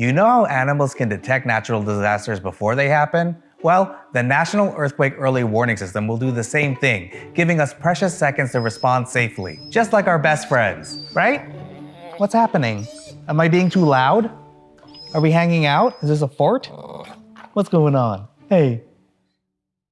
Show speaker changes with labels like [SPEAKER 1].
[SPEAKER 1] You know how animals can detect natural disasters before they happen? Well, the National Earthquake Early Warning System will do the same thing, giving us precious seconds to respond safely, just like our best friends, right? What's happening? Am I being too loud? Are we hanging out? Is this a fort? What's going on? Hey,